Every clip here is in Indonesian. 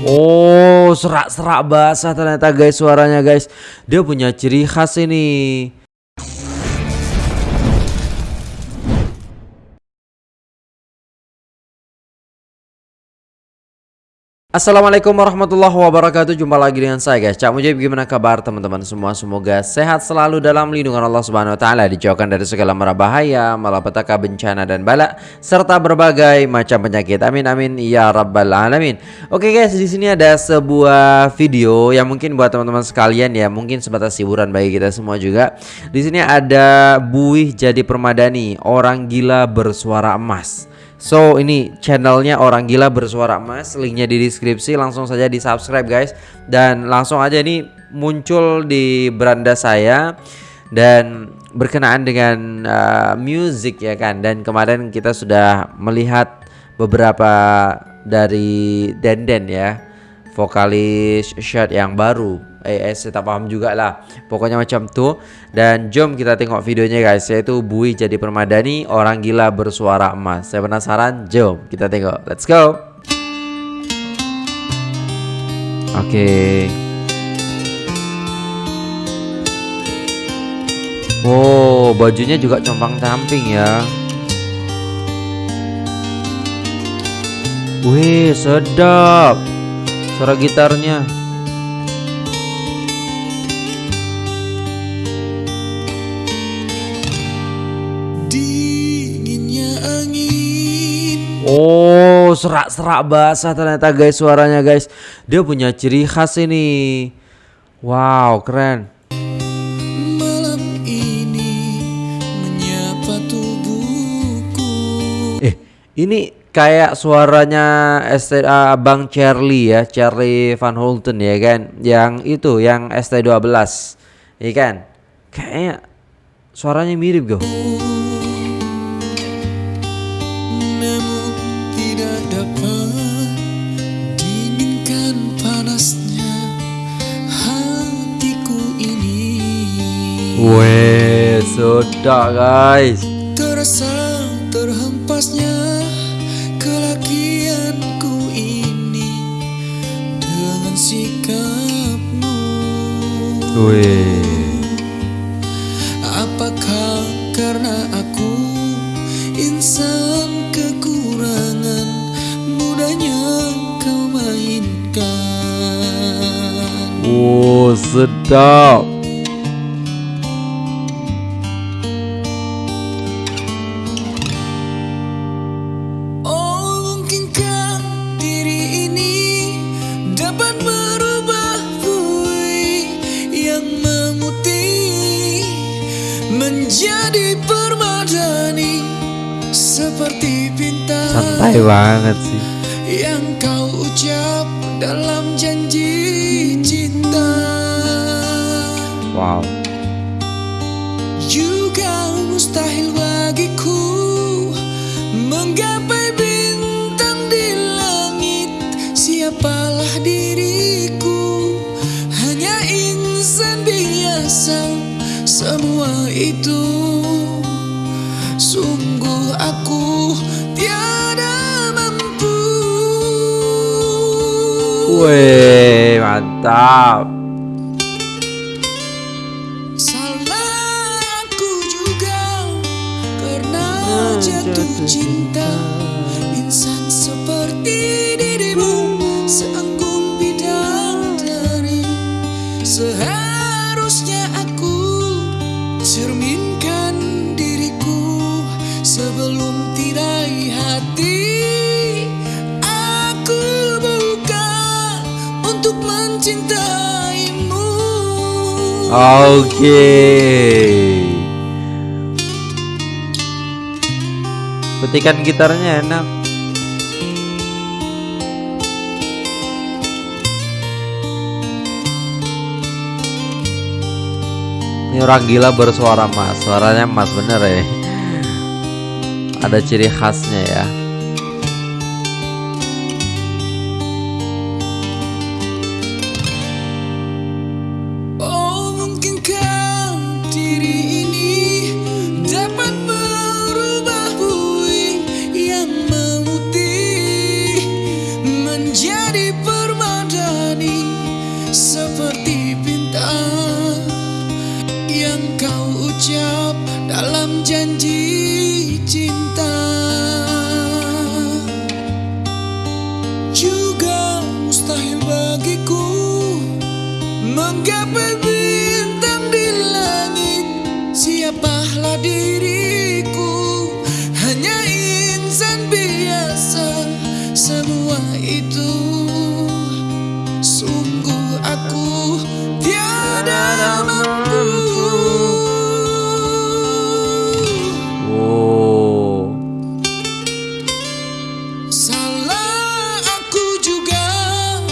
Oh, serak-serak basah ternyata guys suaranya guys. Dia punya ciri khas ini. Assalamualaikum warahmatullahi wabarakatuh. Jumpa lagi dengan saya guys. Cak Mujib gimana kabar teman-teman semua? Semoga sehat selalu dalam lindungan Allah subhanahu wa ta'ala Dijauhkan dari segala mara bahaya Malapetaka bencana dan bala Serta berbagai macam penyakit. Amin amin ya rabbal alamin. Oke guys di sini ada sebuah video Yang mungkin buat teman-teman sekalian ya Mungkin sebatas hiburan bagi kita semua juga. Di sini ada Buih jadi permadani Orang gila bersuara emas So ini channelnya orang gila bersuara emas Linknya di deskripsi langsung saja di subscribe guys. Dan langsung aja ini muncul di beranda saya Dan berkenaan dengan uh, music ya kan? Dan kemarin kita sudah melihat beberapa dari Denden ya Vokalis shirt yang baru eh, eh saya tak paham juga lah pokoknya macam tuh dan jom kita tengok videonya guys. Yaitu Bui jadi permadani orang gila bersuara emas. Saya penasaran? Jom kita tengok. Let's go. Oke okay. Oh bajunya juga compang camping ya. Wih sedap. Suara gitarnya Oh, serak-serak basah ternyata guys suaranya guys. Dia punya ciri khas ini. Wow, keren. Malam ini menyapa tubuhku. Eh, ini kayak suaranya STA Bang Charlie ya, Charlie Van Houten ya kan. Yang itu, yang ST12. Iya kan? Kayaknya suaranya mirip gue. Weh, sudah guys. Terasa terhempasnya kelakianku ini dengan sikapmu. Weh. Apakah karena aku insan kekurangan mudahnya kau mainkan? Oh, sedap. Banget sih. Yang kau ucap dalam janji Wih mantap. Salah aku juga Karena jatuh cinta Oke. Okay. Petikan gitarnya enak. Ini orang gila bersuara emas Suaranya emas bener ya. Ada ciri khasnya ya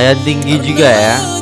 Lumayan tinggi juga ya.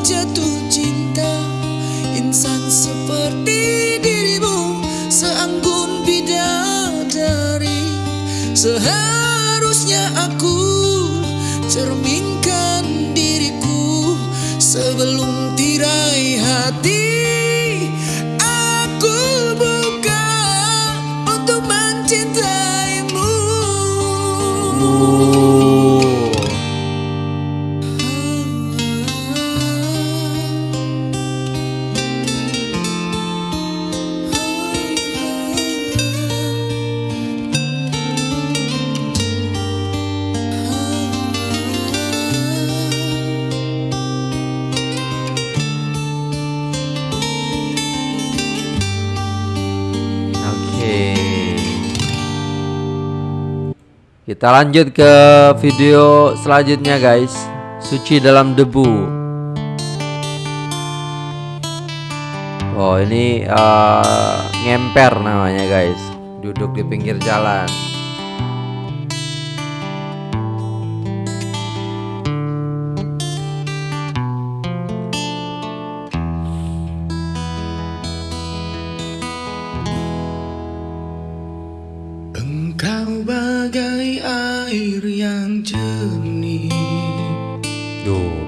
Kita lanjut ke video selanjutnya guys. Suci dalam debu. Oh ini eh, ngemper namanya guys. Duduk di pinggir jalan.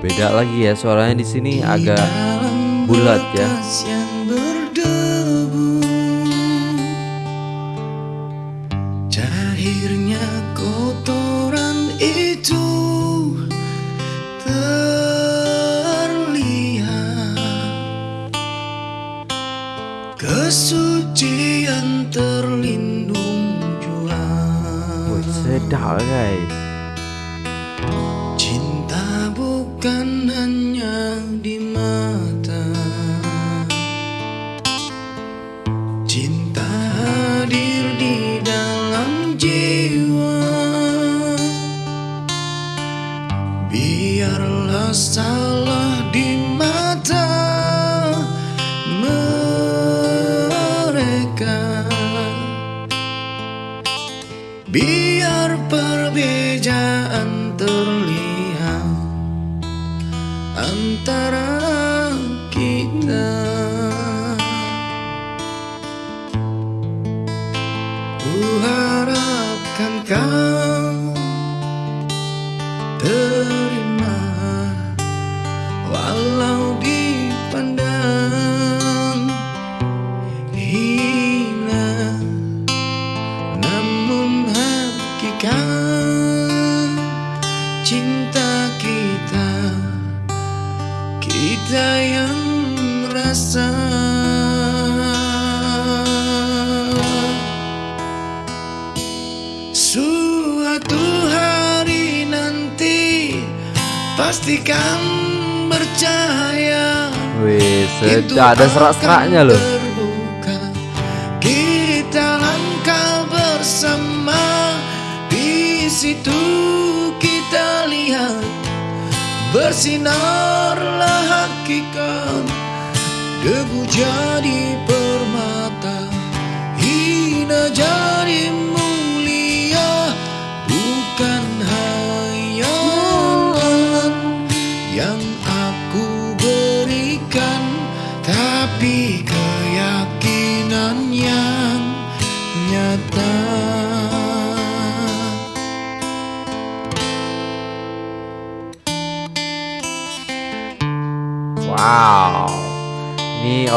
Beda lagi ya suaranya di sini agak bulat ya. kotoran itu terlihat Kesucian terlindung jua sedap guys. Bukan hanya di mata. Cinta hadir di dalam jiwa. Biarlah salah di mata estará Suatu hari nanti Pastikan bercahaya Wih, sedap ada serak-seraknya loh. terbuka. Kita langkah bersama di situ kita lihat bersinarlah hakikat debu jadi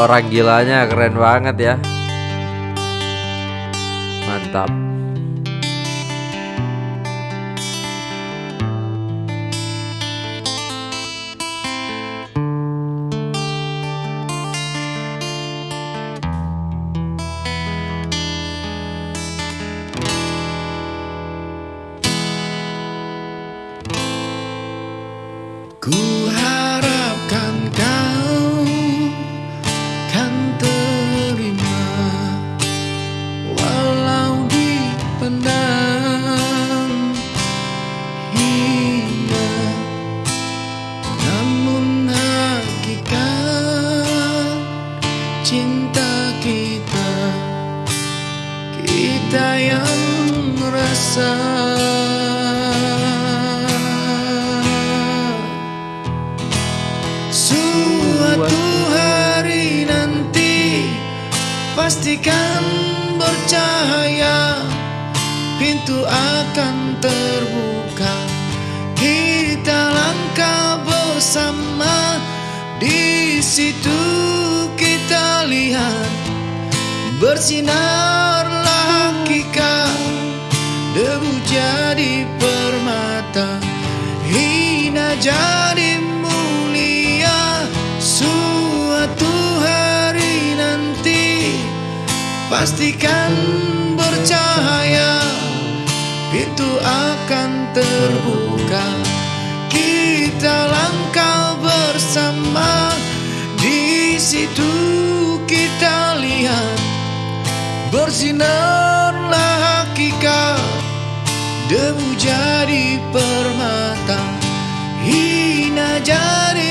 orang gilanya keren banget ya. Mantap. Pastikan bercahaya Pintu akan terbuka. Kita langkah bersama Di situ kita lihat. Bersinarlah hakikat Debu jadi permata. Hina jadi Pastikan bercahaya Pintu akan terbuka. Kita langkah bersama Di situ kita lihat. Bersinarlah hakikat Debu jadi permata. Hina jadi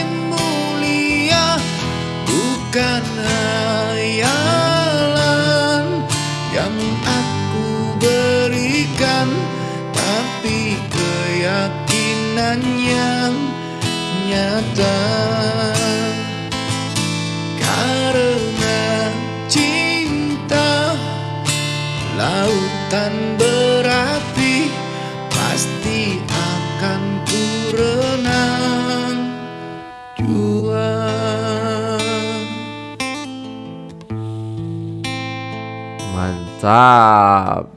Karena cinta Lautan berapi Pasti akan ku renang. Mantap.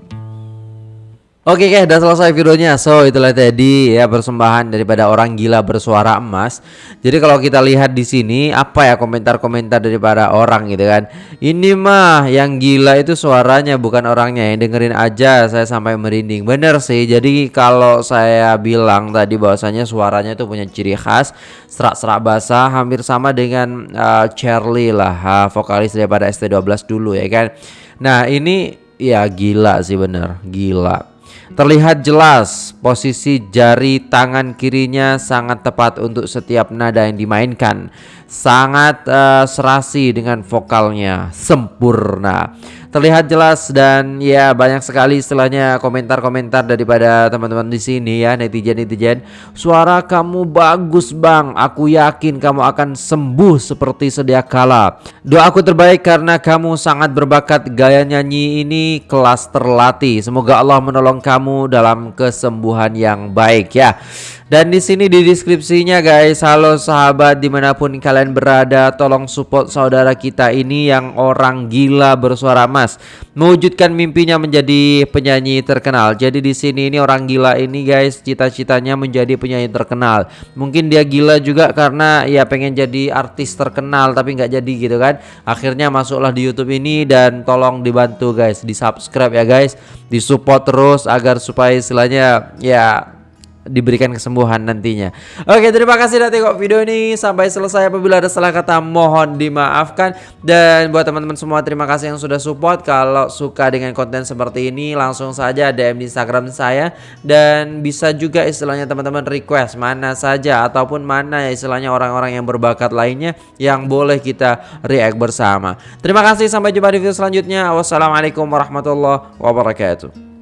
Oke guys, udah selesai videonya. So, itulah tadi ya persembahan daripada orang gila bersuara emas. Jadi kalau kita lihat di sini apa ya komentar-komentar daripada orang gitu kan. Ini mah yang gila itu suaranya bukan orangnya. Yang dengerin aja saya sampai merinding. Bener sih. Jadi kalau saya bilang tadi bahwasanya suaranya itu punya ciri khas serak-serak basah hampir sama dengan uh, Charlie lah, uh, vokalis daripada ST12 dulu ya kan. Nah, ini ya gila sih bener, gila. Terlihat jelas posisi jari tangan kirinya sangat tepat untuk setiap nada yang dimainkan. Sangat uh, serasi dengan vokalnya, sempurna. Terlihat jelas dan ya banyak sekali istilahnya komentar-komentar daripada teman-teman di sini ya netizen-netizen. Suara kamu bagus bang, aku yakin kamu akan sembuh seperti sedia kala. Doaku terbaik karena kamu sangat berbakat gaya nyanyi ini kelas terlatih. Semoga Allah menolong kamu dalam kesembuhan yang baik ya. Dan di sini di deskripsinya guys, halo sahabat di mana pun kalian berada, tolong support saudara kita ini yang orang gila bersuara emas, mewujudkan mimpinya menjadi penyanyi terkenal. Jadi di sini ini orang gila ini guys, cita-citanya menjadi penyanyi terkenal. Mungkin dia gila juga karena ya pengen jadi artis terkenal tapi nggak jadi gitu kan. Akhirnya masuklah di YouTube ini dan tolong dibantu guys, di subscribe ya guys, di support terus agar supaya istilahnya ya diberikan kesembuhan nantinya. Oke, terima kasih sudah tengok video ini sampai selesai. Apabila ada salah kata mohon dimaafkan. Dan buat teman-teman semua terima kasih yang sudah support. Kalau suka dengan konten seperti ini langsung saja DM di Instagram saya dan bisa juga istilahnya teman-teman request mana saja ataupun mana ya istilahnya orang-orang yang berbakat lainnya yang boleh kita react bersama. Terima kasih sampai jumpa di video selanjutnya. Wassalamualaikum warahmatullahi wabarakatuh.